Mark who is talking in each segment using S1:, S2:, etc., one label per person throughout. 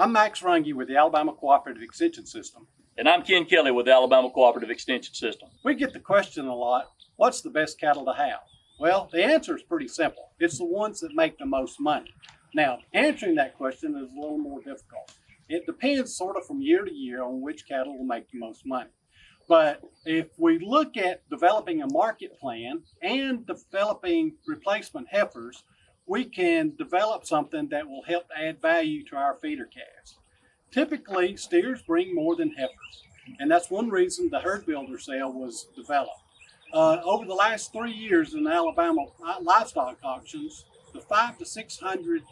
S1: I'm Max Runge with the Alabama Cooperative Extension System.
S2: And I'm Ken Kelly with the Alabama Cooperative Extension System.
S1: We get the question a lot, what's the best cattle to have? Well, the answer is pretty simple. It's the ones that make the most money. Now, answering that question is a little more difficult. It depends sort of from year to year on which cattle will make the most money. But if we look at developing a market plan and developing replacement heifers, we can develop something that will help add value to our feeder calves. Typically, steers bring more than heifers, and that's one reason the herd builder sale was developed. Uh, over the last three years in Alabama livestock auctions, the five to 600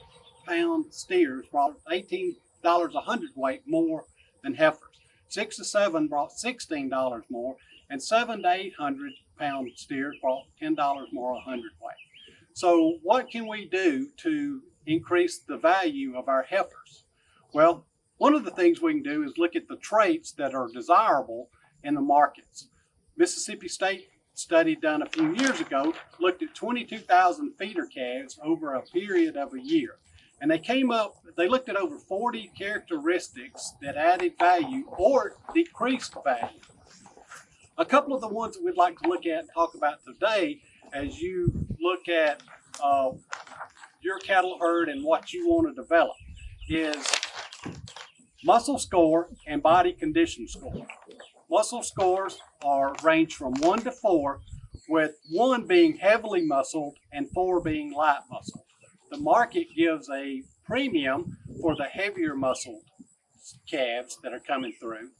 S1: pound steers brought 18 dollars a hundredweight more than heifers. Six to seven brought sixteen dollars more, and seven to eight hundred pound steers brought ten dollars more a hundredweight. So what can we do to increase the value of our heifers? Well, one of the things we can do is look at the traits that are desirable in the markets. Mississippi State study done a few years ago looked at 22,000 feeder calves over a period of a year. And they came up, they looked at over 40 characteristics that added value or decreased value. A couple of the ones that we'd like to look at and talk about today as you look at uh, your cattle herd and what you want to develop is muscle score and body condition score. Muscle scores are range from one to four, with one being heavily muscled and four being light muscled the market gives a premium for the heavier muscled calves that are coming through.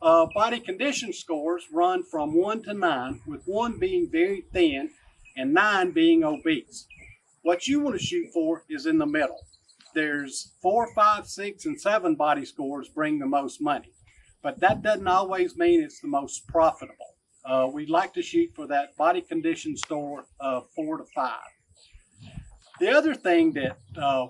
S1: Uh, body condition scores run from one to nine, with one being very thin and nine being obese. What you want to shoot for is in the middle. There's four, five, six, and seven body scores bring the most money, but that doesn't always mean it's the most profitable. Uh, we like to shoot for that body condition score of four to five. The other thing that uh,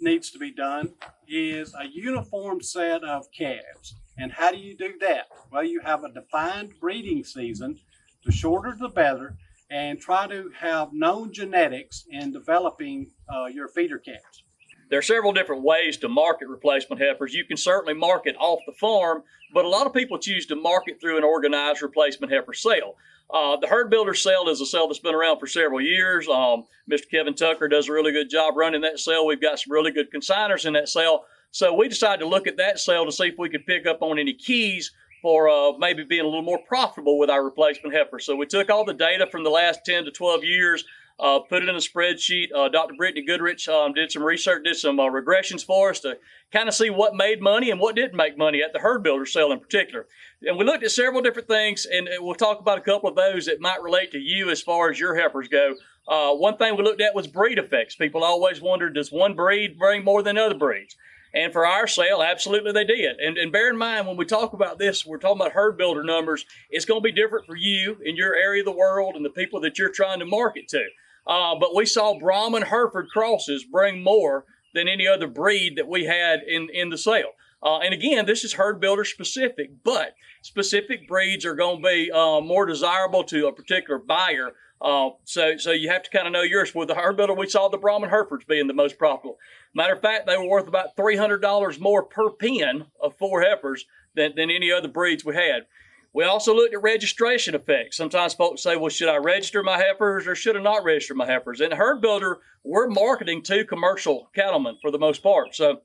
S1: needs to be done is a uniform set of calves. And how do you do that? Well, you have a defined breeding season. The shorter the better. And try to have known genetics in developing uh, your feeder calves.
S2: There are several different ways to market replacement heifers. You can certainly market off the farm, but a lot of people choose to market through an organized replacement heifer sale. Uh, the herd builder sale is a sale that's been around for several years. Um, Mr. Kevin Tucker does a really good job running that sale. We've got some really good consigners in that sale. So we decided to look at that sale to see if we could pick up on any keys for uh, maybe being a little more profitable with our replacement heifer. So we took all the data from the last 10 to 12 years, uh, put it in a spreadsheet. Uh, Dr. Brittany Goodrich um, did some research, did some uh, regressions for us to kind of see what made money and what didn't make money at the herd builder sale in particular. And we looked at several different things, and we'll talk about a couple of those that might relate to you as far as your heifers go. Uh, one thing we looked at was breed effects. People always wondered, does one breed bring more than other breeds? And for our sale, absolutely they did. And, and bear in mind, when we talk about this, we're talking about herd builder numbers. It's going to be different for you in your area of the world and the people that you're trying to market to. Uh, but we saw Brahman Hereford crosses bring more than any other breed that we had in, in the sale. Uh, and again, this is herd builder specific, but specific breeds are going to be uh, more desirable to a particular buyer. Uh, so, so you have to kind of know yours. With the herd builder, we saw the Brahman Herefords being the most profitable. Matter of fact, they were worth about $300 more per pen of four heifers than, than any other breeds we had. We also looked at registration effects. Sometimes folks say, well, should I register my heifers or should I not register my heifers? In Herd Builder, we're marketing to commercial cattlemen for the most part. So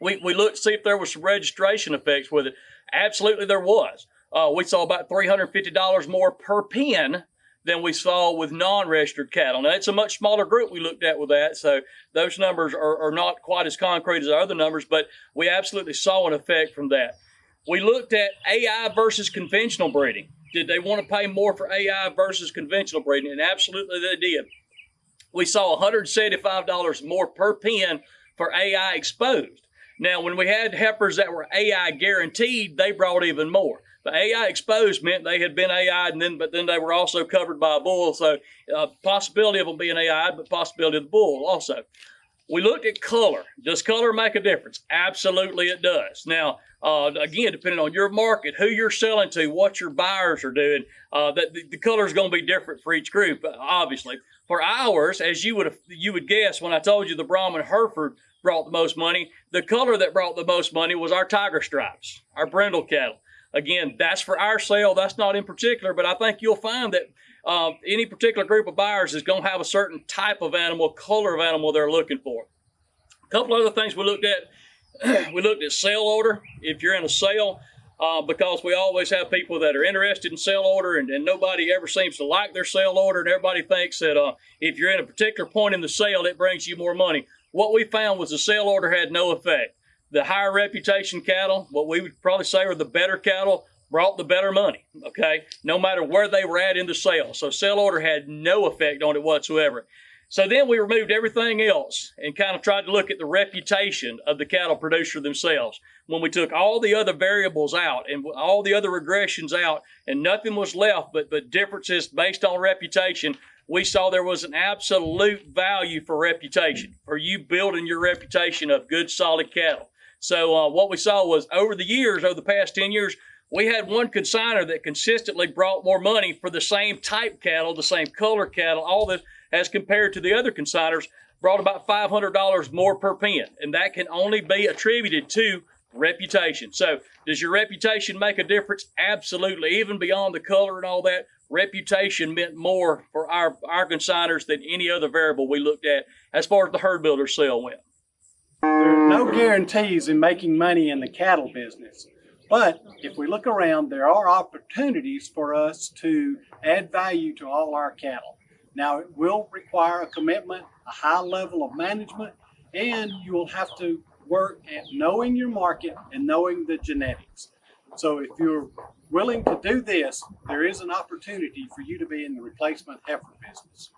S2: we, we looked to see if there was some registration effects with it. Absolutely there was. Uh, we saw about $350 more per pen than we saw with non-registered cattle. Now, it's a much smaller group we looked at with that, so those numbers are, are not quite as concrete as our other numbers, but we absolutely saw an effect from that. We looked at AI versus conventional breeding. Did they want to pay more for AI versus conventional breeding? And absolutely they did. We saw $175 more per pen for AI exposed. Now, when we had heifers that were AI guaranteed, they brought even more. But AI exposed meant they had been AI, and then but then they were also covered by a bull. So, uh, possibility of them being AI, but possibility of the bull also. We looked at color. Does color make a difference? Absolutely, it does. Now, uh, again, depending on your market, who you're selling to, what your buyers are doing, uh, that the, the color is going to be different for each group. Obviously, for ours, as you would you would guess, when I told you the Brahman Hereford brought the most money. The color that brought the most money was our tiger stripes, our brindle cattle. Again, that's for our sale. That's not in particular, but I think you'll find that uh, any particular group of buyers is going to have a certain type of animal, color of animal they're looking for. A couple other things we looked at. we looked at sale order. If you're in a sale, uh, because we always have people that are interested in sale order, and, and nobody ever seems to like their sale order, and everybody thinks that uh, if you're in a particular point in the sale, it brings you more money. What we found was the sale order had no effect. The higher reputation cattle, what we would probably say are the better cattle, brought the better money. Okay, no matter where they were at in the sale. So sale order had no effect on it whatsoever. So then we removed everything else and kind of tried to look at the reputation of the cattle producer themselves. When we took all the other variables out and all the other regressions out, and nothing was left but but differences based on reputation, we saw there was an absolute value for reputation, for you building your reputation of good, solid cattle. So uh, what we saw was over the years, over the past 10 years, we had one consigner that consistently brought more money for the same type cattle, the same color cattle, all this, as compared to the other consigners, brought about $500 more per pen. And that can only be attributed to reputation. So does your reputation make a difference? Absolutely. Even beyond the color and all that, reputation meant more for our, our consigners than any other variable we looked at as far as the herd builder sale went.
S1: There are no guarantees in making money in the cattle business. But if we look around, there are opportunities for us to add value to all our cattle. Now, it will require a commitment, a high level of management, and you will have to work at knowing your market and knowing the genetics. So if you're willing to do this, there is an opportunity for you to be in the replacement heifer business.